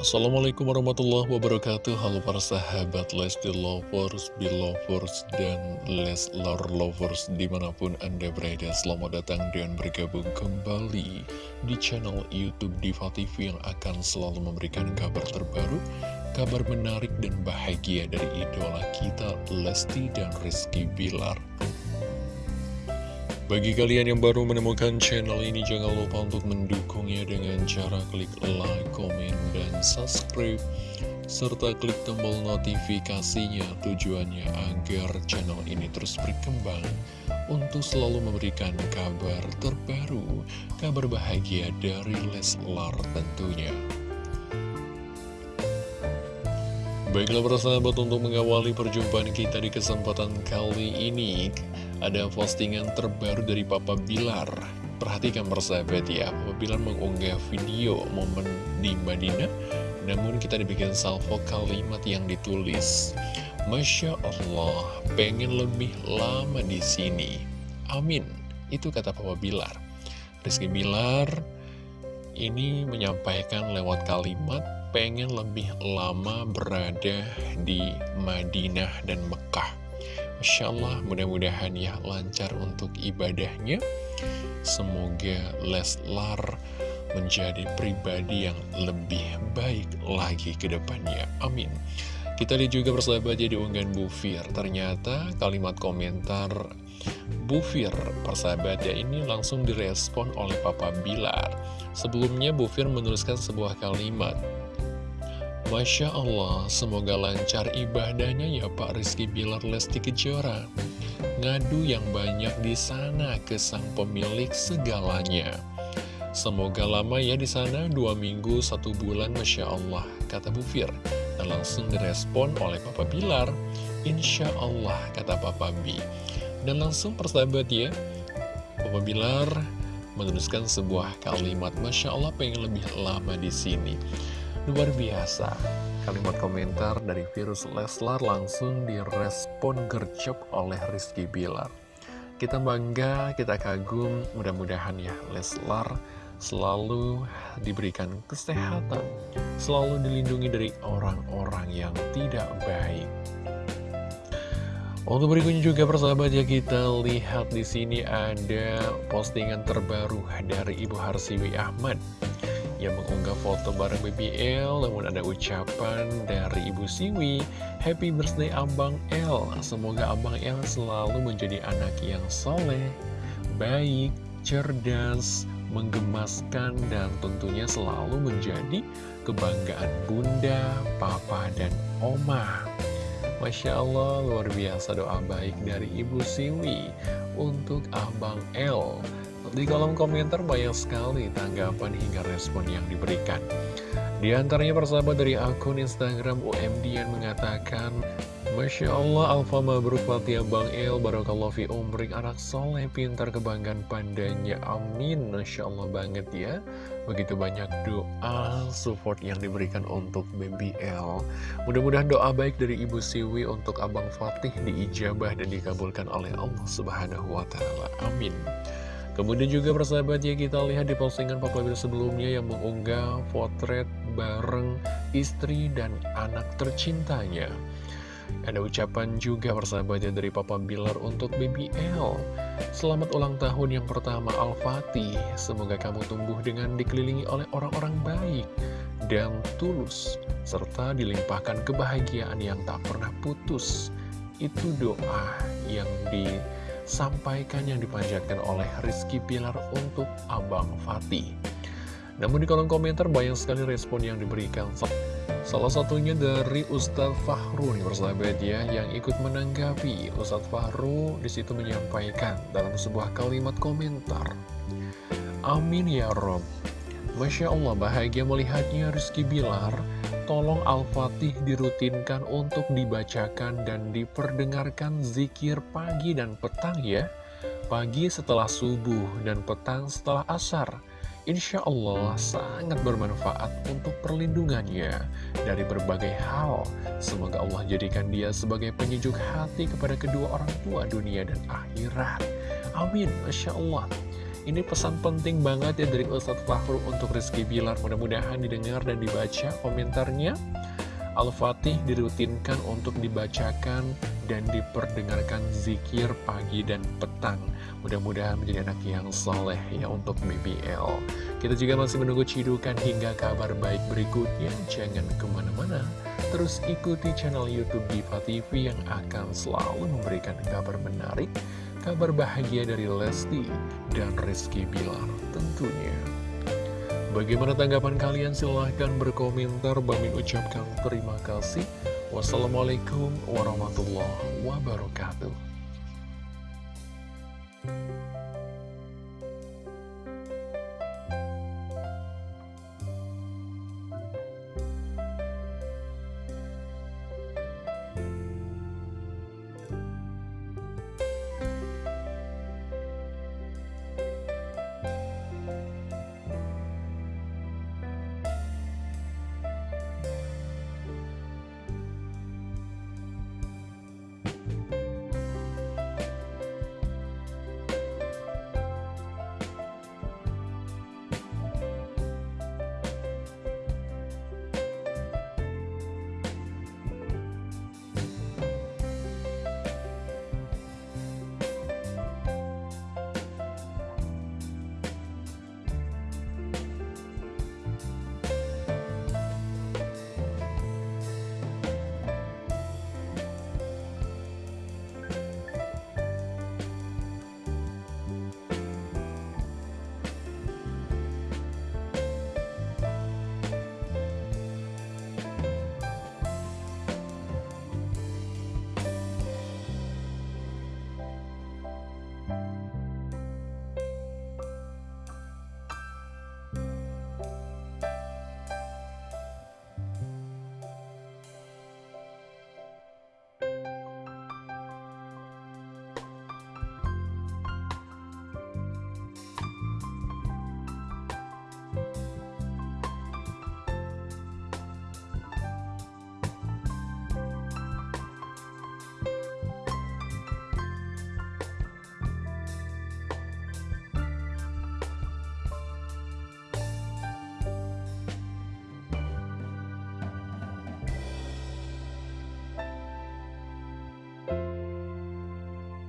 Assalamualaikum warahmatullahi wabarakatuh. Halo para sahabat Lesti Lovers, Belovers, dan Leslar Lovers Di mana pun Anda berada. Selamat datang dan bergabung kembali Di channel Youtube Diva TV Yang akan selalu memberikan kabar terbaru Kabar menarik dan bahagia dari idola kita Lesti dan Rizky Bilar bagi kalian yang baru menemukan channel ini, jangan lupa untuk mendukungnya dengan cara klik like, komen, dan subscribe. Serta klik tombol notifikasinya tujuannya agar channel ini terus berkembang untuk selalu memberikan kabar terbaru, kabar bahagia dari Leslar tentunya. Baiklah persahabat untuk mengawali perjumpaan kita di kesempatan kali ini Ada postingan terbaru dari Papa Bilar. Perhatikan persahabat ya. Papa Bilar mengunggah video momen di Madinah Namun kita dibikin salvo kalimat yang ditulis Masya Allah pengen lebih lama di sini. Amin. Itu kata Papa Bilar. Rizky Bilar ini menyampaikan lewat kalimat pengen lebih lama berada di Madinah dan Mekah. Masya Allah, mudah-mudahan ya lancar untuk ibadahnya. Semoga Leslar menjadi pribadi yang lebih baik lagi ke depannya. Amin. Kita lihat juga persahabat jadi unggahan Bu Fir. Ternyata kalimat komentar Bu Fir, persahabat ya ini langsung direspon oleh Papa Bilar. Sebelumnya Bu Fir menuliskan sebuah kalimat. Masya Allah, semoga lancar ibadahnya ya Pak Rizky Bilar Lesti Kejora. Ngadu yang banyak di sana ke sang pemilik segalanya. Semoga lama ya di sana, dua minggu, satu bulan, Masya Allah, kata Bu Fir. Dan langsung direspon oleh Papa Bilar. Insya Allah, kata Papa B. Dan langsung persahabat ya, Papa Bilar menuliskan sebuah kalimat, Masya Allah pengen lebih lama di sini. Luar biasa, kalimat komentar dari virus Leslar langsung direspon gercep oleh Rizky Bilar. Kita bangga, kita kagum, mudah-mudahan ya Leslar selalu diberikan kesehatan, selalu dilindungi dari orang-orang yang tidak baik. Untuk berikutnya juga persahabat ya kita lihat di sini ada postingan terbaru dari Ibu Harsiwi Ahmad yang mengunggah foto bareng BBL namun ada ucapan dari Ibu Siwi Happy birthday Abang L. Semoga Abang L selalu menjadi anak yang soleh Baik, cerdas, menggemaskan dan tentunya selalu menjadi kebanggaan bunda, papa, dan oma. Masya Allah luar biasa doa baik dari Ibu Siwi. Untuk Abang L di kolom komentar banyak sekali tanggapan hingga respon yang diberikan. Di antaranya persahabat dari akun Instagram UMD yang mengatakan Masya Allah, Alfa Mabruk Fatia Bang El, Barakallah fi umrik, anak soleh, pintar kebanggaan pandanya, amin, Masya Allah banget ya. Begitu banyak doa, support yang diberikan untuk BBL. Mudah-mudahan doa baik dari Ibu Siwi untuk Abang Fatih diijabah dan dikabulkan oleh Allah Subhanahu Wa Taala. Amin. Kemudian juga persahabat ya kita lihat di postingan Papa Bill sebelumnya yang mengunggah potret bareng istri dan anak tercintanya. Ada ucapan juga persahabat ya dari Papa Bilar untuk BBL. Selamat ulang tahun yang pertama Al-Fatih. Semoga kamu tumbuh dengan dikelilingi oleh orang-orang baik dan tulus. Serta dilimpahkan kebahagiaan yang tak pernah putus. Itu doa yang di sampaikan yang dipanjatkan oleh Rizky Pilar untuk Abang Fatih. Namun di kolom komentar banyak sekali respon yang diberikan. Salah satunya dari Ustadz Fahru nih persahabat ya, yang ikut menanggapi. Ustadz Fahru di situ menyampaikan dalam sebuah kalimat komentar. Amin ya Rob. Masya Allah bahagia melihatnya Rizky Bilar tolong Al-Fatih dirutinkan untuk dibacakan dan diperdengarkan zikir pagi dan petang ya. Pagi setelah subuh dan petang setelah asar. Insya Allah sangat bermanfaat untuk perlindungannya dari berbagai hal. Semoga Allah jadikan dia sebagai penyejuk hati kepada kedua orang tua dunia dan akhirat. Amin. Masya Allah. Ini pesan penting banget ya dari Ustadz Fahru untuk Rizky Bilar. Mudah-mudahan didengar dan dibaca komentarnya. Al-Fatih dirutinkan untuk dibacakan dan diperdengarkan zikir pagi dan petang. Mudah-mudahan menjadi anak yang soleh ya untuk BBL. Kita juga masih menunggu cidukan hingga kabar baik berikutnya. Jangan ke mana-mana. Terus ikuti channel Youtube Diva TV yang akan selalu memberikan kabar menarik Kabar bahagia dari Lesti dan Rizky Bilar tentunya. Bagaimana tanggapan kalian? Silahkan berkomentar. Bami ucapkan terima kasih. Wassalamualaikum warahmatullahi wabarakatuh.